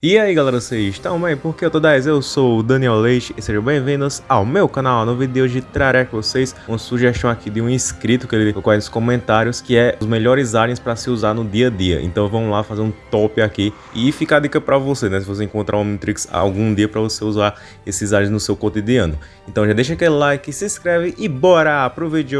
E aí galera, vocês estão bem? Porque eu tô 10, eu sou o Daniel Leite e sejam bem-vindos ao meu canal. No vídeo de hoje trarei com vocês uma sugestão aqui de um inscrito que ele colocou aí nos comentários que é os melhores aliens para se usar no dia a dia. Então vamos lá fazer um top aqui e fica a dica para você, né? Se você encontrar um Omnitrix algum dia para você usar esses aliens no seu cotidiano. Então já deixa aquele like, se inscreve e bora pro vídeo!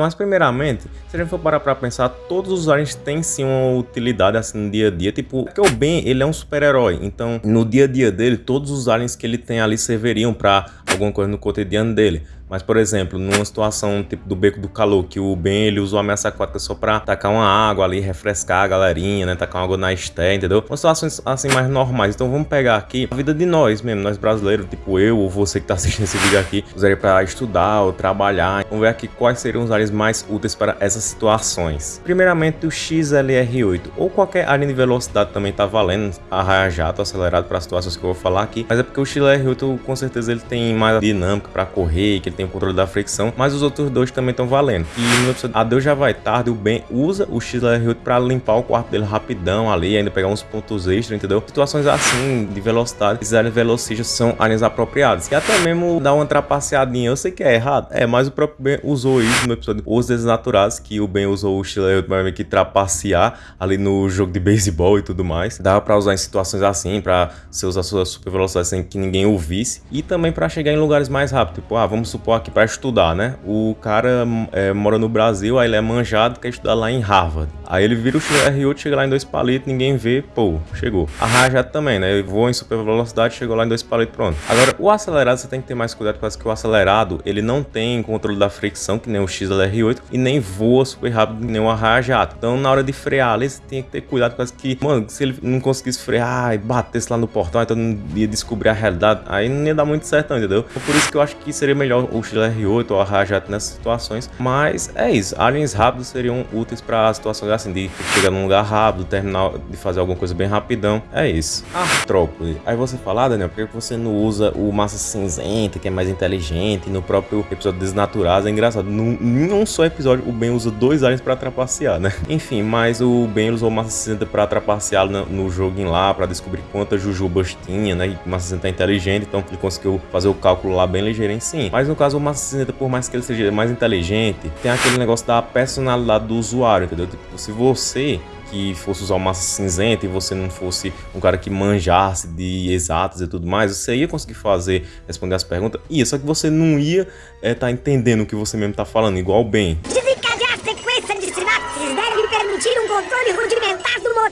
Mas primeiramente, se a gente for parar pra pensar, todos os aliens têm sim uma utilidade assim no dia a dia, tipo, porque o Ben, ele é um super-herói, então no dia a dia dele, todos os aliens que ele tem ali serviriam pra alguma coisa no cotidiano dele. Mas, por exemplo, numa situação tipo do Beco do Calor, que o Ben ele usou a ameaça aquática só pra tacar uma água ali, refrescar a galerinha, né? Tacar uma água na esté, entendeu? Uma situações assim mais normais. Então vamos pegar aqui a vida de nós mesmo, nós brasileiros, tipo eu ou você que tá assistindo esse vídeo aqui, usaria pra estudar ou trabalhar. Vamos ver aqui quais seriam os áreas mais úteis para essas situações. Primeiramente, o XLR8 ou qualquer área de velocidade também tá valendo, arraia-jato acelerado para as situações que eu vou falar aqui. Mas é porque o XLR8 com certeza ele tem mais dinâmica para correr, que ele tem o controle da fricção, mas os outros dois também estão valendo. E no episódio Adeus Já Vai Tarde, o Ben usa o XLR8 para limpar o quarto dele rapidão ali, ainda pegar uns pontos extras, entendeu? Situações assim, de velocidade, esses áreas velocistas são áreas apropriadas. E até mesmo dar uma trapaceadinha, eu sei que é errado, é, mas o próprio Ben usou isso no episódio Os Desnaturados, que o Ben usou o XLR8 para meio que trapacear ali no jogo de beisebol e tudo mais. Dava para usar em situações assim, para você usar sua super velocidade sem que ninguém ouvisse. E também para chegar em lugares mais rápido, tipo, ah, vamos supor aqui para estudar, né? O cara é, mora no Brasil, aí ele é manjado, quer estudar lá em Harvard. Aí ele vira o R8, chega lá em dois palitos, ninguém vê, pô, chegou. A Rajat também, né? Ele voa em super velocidade, chegou lá em dois palitos, pronto. Agora, o acelerado você tem que ter mais cuidado, porque o acelerado, ele não tem controle da fricção, que nem o XLR8, e nem voa super rápido, nem o Rajat. Então, na hora de frear ali, você tem que ter cuidado, porque que, mano, se ele não conseguisse frear e batesse lá no portão, então não ia descobrir a realidade, aí não ia dar muito certo, entendeu? Então, por isso que eu acho que seria melhor o XLR8 ou a Rajat nessas situações. Mas é isso, aliens rápidos seriam úteis para situações assim, de chegar num lugar rápido, terminar de fazer alguma coisa bem rapidão. É isso. Artrópode. Aí você fala, ah, Daniel, por que você não usa o Massa Cinzenta, que é mais inteligente, no próprio episódio Desnaturados? É engraçado, em um só episódio o Ben usa dois aliens para trapacear, né? Enfim, mas o Ben usou o Massa Cinzenta para trapacear no, no joguinho lá, para descobrir quantas jujubas tinha, né? E o Massa Cinzenta é inteligente, então ele conseguiu fazer o cálculo lá bem ligeirinho, sim. Mas no caso o Massa Cinzenta, por mais que ele seja mais inteligente, tem aquele negócio da personalidade do usuário, entendeu? Tipo, se você que fosse usar massa cinzenta e você não fosse um cara que manjasse de exatas e tudo mais, você ia conseguir fazer, responder as perguntas, ia, só que você não ia estar é, tá entendendo o que você mesmo tá falando, igual bem.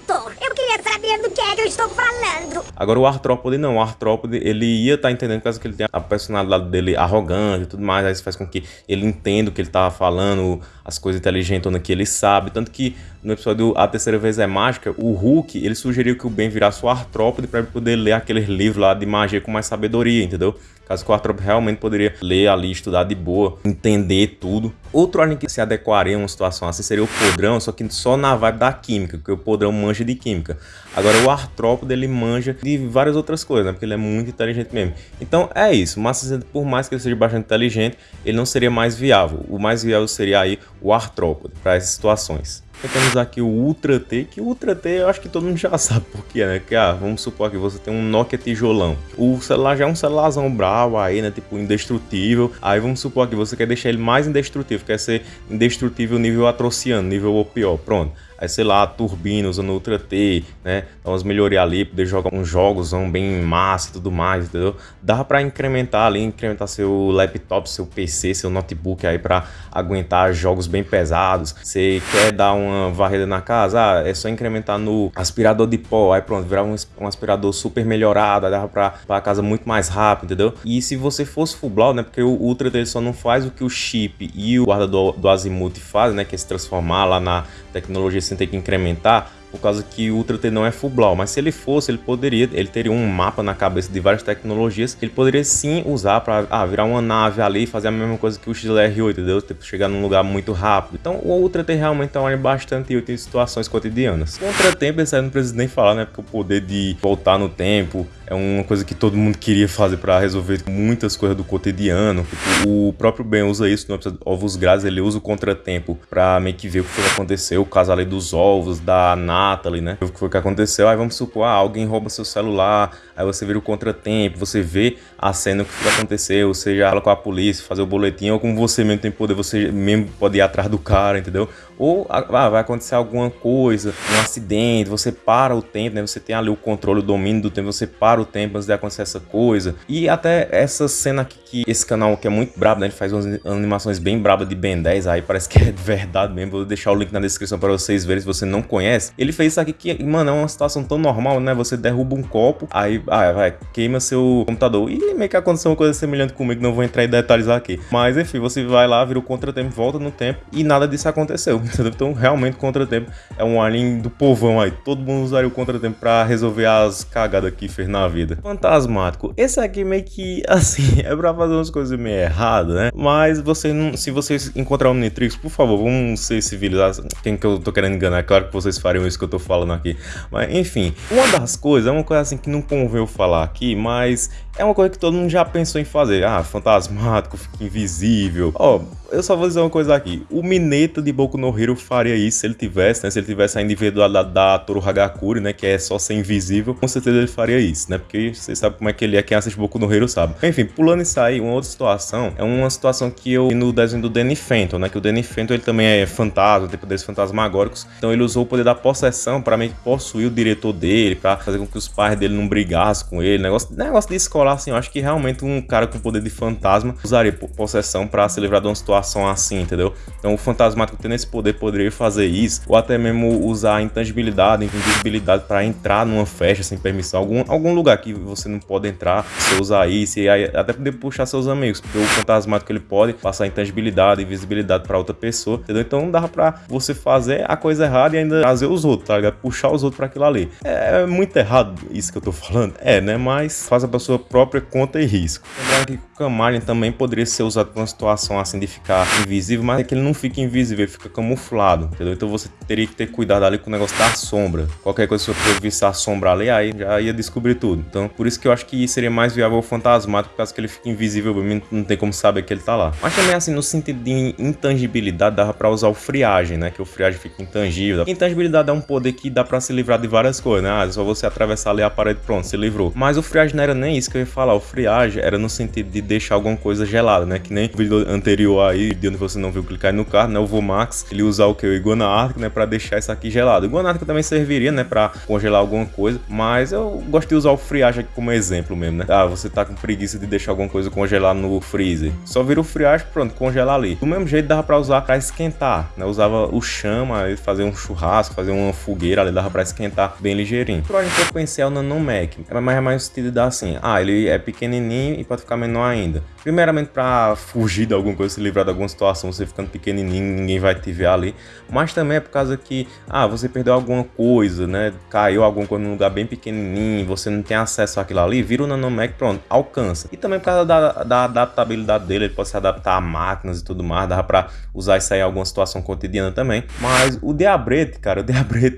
Thor. Queria saber do que é que eu estou falando. Agora o artrópode não, o artrópode ele ia estar tá entendendo caso que ele tenha a personalidade dele arrogante e tudo mais, aí isso faz com que ele entenda o que ele tá falando, as coisas inteligentes que ele sabe, tanto que no episódio A Terceira Vez é Mágica, o Hulk, ele sugeriu que o Ben virasse o artrópode para ele poder ler aqueles livros lá de magia com mais sabedoria, entendeu? Caso que o artrópode realmente poderia ler ali, estudar de boa, entender tudo. Outro alien que se adequaria a uma situação assim seria o Podrão, só que só na vibe da química, porque o Podrão manja de química. Agora o artrópode, ele manja de várias outras coisas, né? Porque ele é muito inteligente mesmo. Então é isso, o Massa por mais que ele seja bastante inteligente, ele não seria mais viável. O mais viável seria aí o artrópode para essas situações. Temos aqui o Ultra T, que o Ultra T eu acho que todo mundo já sabe por que, né? Que, ah, vamos supor que você tem um Nokia tijolão. O celular já é um celularzão bravo aí, né? Tipo, indestrutível. Aí vamos supor que você quer deixar ele mais indestrutível, quer ser indestrutível nível atrociano, nível ou pior. Pronto aí sei lá, turbina usando Ultra T, né? Dá umas melhorias ali, poder jogar uns jogos bem massa e tudo mais, entendeu? Dá para incrementar ali, incrementar seu laptop, seu PC, seu notebook aí para aguentar jogos bem pesados. Você quer dar uma varrida na casa? Ah, é só incrementar no aspirador de pó, aí pronto, virar um, um aspirador super melhorado, dá para a casa muito mais rápido, entendeu? E se você fosse full blown, né? Porque o Ultra dele só não faz o que o chip e o guarda do, do Azimuth fazem, né? Que é se transformar lá na tecnologia sem ter que incrementar, por causa que o Ultra T não é full mas se ele fosse, ele poderia, ele teria um mapa na cabeça de várias tecnologias que ele poderia sim usar para ah, virar uma nave ali e fazer a mesma coisa que o XLR8, entendeu? Tipo, chegar num lugar muito rápido. Então o Ultra T realmente é um alien bastante útil em situações cotidianas. Contratempo, esse aí não precisa nem falar, né? Porque o poder de voltar no tempo, é uma coisa que todo mundo queria fazer para resolver muitas coisas do cotidiano. Tipo, o próprio Ben usa isso no episódio Ovos Grátis, ele usa o contratempo para meio que ver o que aconteceu, o caso ali dos ovos, da Natalie, né? O que foi que aconteceu, aí vamos supor, ah, alguém rouba seu celular, aí você vira o contratempo, você vê a cena, o que aconteceu, seja ela com a polícia, fazer o boletim, ou como você mesmo tem poder, você mesmo pode ir atrás do cara, entendeu? Ou ah, vai acontecer alguma coisa, um acidente, você para o tempo, né? Você tem ali o controle, o domínio do tempo, você para o tempo antes de acontecer essa coisa. E até essa cena aqui que esse canal que é muito brabo, né? Ele faz umas animações bem brabas de Ben 10, aí parece que é de verdade mesmo. Vou deixar o link na descrição para vocês verem se você não conhece. Ele fez isso aqui que, mano, é uma situação tão normal, né? Você derruba um copo, aí ah, vai, queima seu computador. E meio que aconteceu uma coisa semelhante comigo, não vou entrar em detalhes aqui. Mas enfim, você vai lá, vira o contratempo, volta no tempo e nada disso aconteceu? Então realmente contratempo é um alien do povão aí. Todo mundo usaria o contratempo para resolver as cagadas que fez na vida. Fantasmático. Esse aqui meio que, assim, é pra fazer umas coisas meio erradas, né? Mas você não, se vocês encontrar um Nitrix, por favor, vamos ser civilizados. Quem que eu tô querendo enganar? É claro que vocês fariam isso que eu tô falando aqui. Mas, enfim, uma das coisas, é uma coisa assim que não convém eu falar aqui, mas é uma coisa que todo mundo já pensou em fazer. Ah, fantasmático, fica invisível. Ó, oh, eu só vou dizer uma coisa aqui. O Mineta de Boku no Hero faria isso se ele tivesse, né? Se ele tivesse a individualidade da Toru Hagakure, né? Que é só ser invisível. Com certeza ele faria isso, né? Porque vocês sabem como é que ele é. Quem assiste Boku no Hero sabe. Enfim, pulando isso aí, uma outra situação é uma situação que eu vi no desenho do Danny Fenton, né? Que o Danny Fenton ele também é fantasma, tem poderes fantasmagóricos. Então ele usou o poder da possessão para meio que possuir o diretor dele, para fazer com que os pais dele não brigassem com ele. Negócio, negócio de escola assim, eu acho que realmente um cara com poder de fantasma usaria possessão para se livrar de uma situação assim, entendeu? Então o fantasmático tendo esse poder poderia fazer isso, ou até mesmo usar a intangibilidade, invisibilidade para entrar numa festa sem permissão, algum, algum lugar que você não pode entrar, você usar isso e aí até poder puxar seus amigos, porque o fantasmático ele pode passar intangibilidade, invisibilidade para outra pessoa, entendeu? Então não dá para você fazer a coisa errada e ainda trazer os outros, tá ligado? Puxar os outros para aquilo ali. É muito errado isso que eu tô falando, é, né? Mas faça para sua própria conta e risco. Lembrando que o Camalien também poderia ser usado para uma situação assim de ficar invisível, mas é que ele não fica invisível, ele fica camuflado, entendeu? Então você teria que ter cuidado ali com o negócio da sombra. Qualquer coisa que você visse a sombra ali, aí já ia descobrir tudo. Então por isso que eu acho que seria mais viável o fantasmático, por causa que ele fica invisível, não tem como saber que ele tá lá. Mas também assim, no sentido de intangibilidade, dava para usar o friagem, né? Que o friagem fica intangível. Intangibilidade é um poder que dá para se livrar de várias coisas, né? Ah, é só você atravessar ali a parede, pronto, se livrou. Mas o friagem não era nem isso que eu ia falar. O friagem era no sentido de deixar alguma coisa gelada, né? Que nem o vídeo anterior aí, de onde você não viu clicar no carro, né? O Vomax, ele usar o que? O Iguana Ártico, né? Pra deixar isso aqui gelado. O Iguana Ártico também serviria, né? Pra congelar alguma coisa, mas eu gosto de usar o friagem aqui como exemplo mesmo, né? Ah, você tá com preguiça de deixar alguma coisa congelar no freezer. Só vira o friagem, pronto, congelar ali. Do mesmo jeito dava pra usar pra esquentar, né? Usava o chama, fazer um churrasco, fazer uma fogueira ali, dava pra esquentar bem ligeirinho. Pro que eu pensei é o Nanomec, mas é mais sentido dar assim, ah, ele é pequenininho e pode ficar menor ainda. Primeiramente para fugir de alguma coisa, se livrar de alguma situação, você ficando pequenininho, ninguém vai te ver ali. Mas também é por causa que, ah, você perdeu alguma coisa, né? Caiu alguma coisa num lugar bem pequenininho, você não tem acesso àquilo ali, vira o Nanomec, pronto, alcança. E também por causa da, da adaptabilidade dele, ele pode se adaptar a máquinas e tudo mais, dá para usar isso aí em alguma situação cotidiana também. Mas o Diabrete, cara, o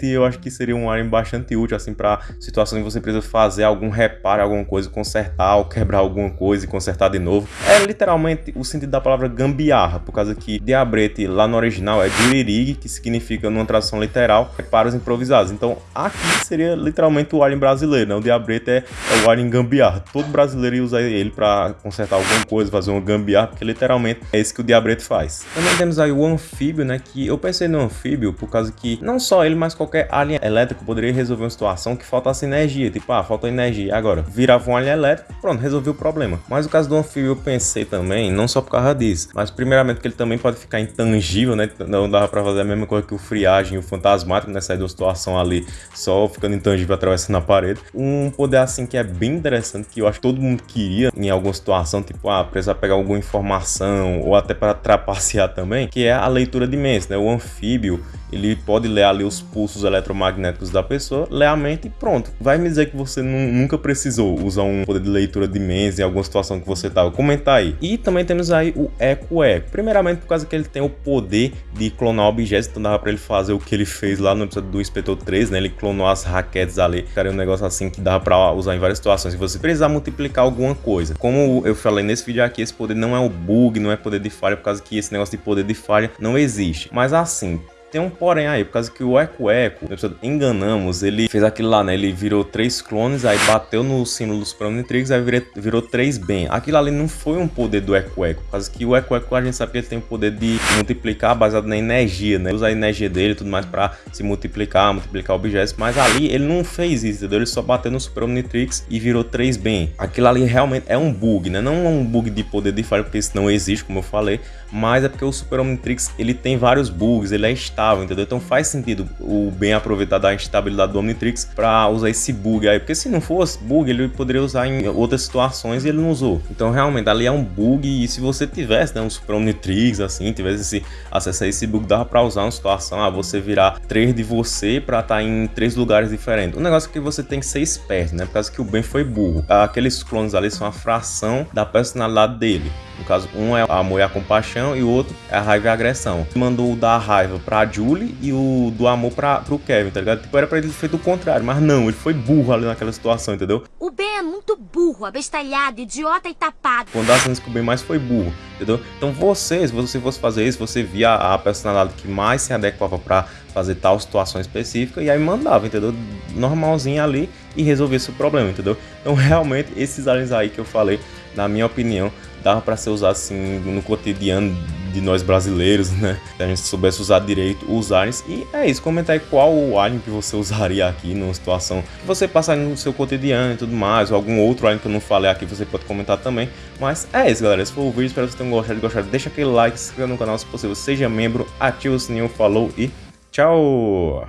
Eu acho que seria um arma bastante útil, assim, para situações em que você precisa fazer algum reparo, alguma coisa, consertar ou quebrar alguma coisa e consertar de novo. É literalmente o sentido da palavra gambiarra, por causa que diabrete lá no original é duririg, que significa, numa tradução literal, reparos improvisados. Então aqui seria literalmente o alien brasileiro, né? O diabrete é, é o alien gambiarra. Todo brasileiro ia usar ele para consertar alguma coisa, fazer uma gambiarra, porque literalmente é isso que o diabrete faz. Também temos aí o anfíbio, né? Que eu pensei no anfíbio por causa que não só ele, mas qualquer alien elétrico poderia resolver uma situação que faltasse energia. Tipo, ah, falta energia. Agora, virava um alien elétrico, pronto, resolveu o problema. Mas o caso do anfíbio, eu pensei também, não só por causa disso, mas primeiramente porque ele também pode ficar intangível, né? Não dava pra fazer a mesma coisa que o friagem e o fantasmático, né? Sair de uma situação ali só ficando intangível atravessando a parede. Um poder assim que é bem interessante, que eu acho que todo mundo queria em alguma situação, tipo, ah, precisar pegar alguma informação ou até para trapacear também, que é a leitura de mentes, né? O anfíbio, ele pode ler ali os pulsos eletromagnéticos da pessoa, ler a mente e pronto. Vai me dizer que você nunca precisou usar um poder de leitura de mens em alguma situação que você tava. Comenta aí. E também temos aí o Eco Eco. Primeiramente por causa que ele tem o poder de clonar objetos, então dava pra ele fazer o que ele fez lá no episódio do Inspetor 3, né? Ele clonou as raquetes ali. Cara, um negócio assim que dava pra usar em várias situações. Se você precisar multiplicar alguma coisa. Como eu falei nesse vídeo aqui, esse poder não é o bug, não é poder de falha, por causa que esse negócio de poder de falha não existe. Mas assim, tem um porém aí, por causa que o Eco Eco, enganamos, ele fez aquilo lá, né? Ele virou três clones, aí bateu no símbolo do Super Omnitrix, aí virou, virou três bem. Aquilo ali não foi um poder do Eco Eco, por causa que o Eco Eco a gente sabe que ele tem o poder de multiplicar baseado na energia, né? Usa a energia dele e tudo mais pra se multiplicar, multiplicar objetos, mas ali ele não fez isso, entendeu? Ele só bateu no Super Omnitrix e virou três bem. Aquilo ali realmente é um bug, né? Não é um bug de poder de falha, porque isso não existe, como eu falei, mas é porque o Super Omnitrix ele tem vários bugs, ele é estável, entendeu? Então faz sentido o bem aproveitar da instabilidade do Omnitrix para usar esse bug aí, porque se não fosse bug, ele poderia usar em outras situações e ele não usou. Então realmente ali é um bug e se você tivesse né, um Super Omnitrix assim, tivesse esse acesso a esse bug, dava para usar uma situação, ah, você virar três de você para estar tá em três lugares diferentes. O negócio é que você tem que ser esperto, né? Por causa que o Ben foi burro. Aqueles clones ali são a fração da personalidade dele. No caso, um é amor e a compaixão e o outro é a raiva e a agressão. Mandou o da raiva pra Julie e o do amor pra, pro Kevin, tá ligado? Tipo, era pra ele ter feito o contrário, mas não, ele foi burro ali naquela situação, entendeu? O Ben é muito burro, abestalhado, idiota e tapado. Quando dá que o Ben mais foi burro, entendeu? Então você, se você fosse fazer isso, você via a personalidade que mais se adequava pra fazer tal situação específica e aí mandava, entendeu? Normalzinho ali e resolver esse problema, entendeu? Então realmente esses aliens aí que eu falei, na minha opinião, dava para ser usado assim no cotidiano de nós brasileiros, né? Se a gente soubesse usar direito os aliens. E é isso, comenta aí qual o alien que você usaria aqui numa situação que você passar no seu cotidiano e tudo mais, ou algum outro alien que eu não falei aqui, você pode comentar também. Mas é isso, galera. Esse foi o vídeo, espero que vocês tenham gostado. gostado. Deixa aquele like, se inscreva no canal se possível, seja membro, ativa o sininho, falou e tchau!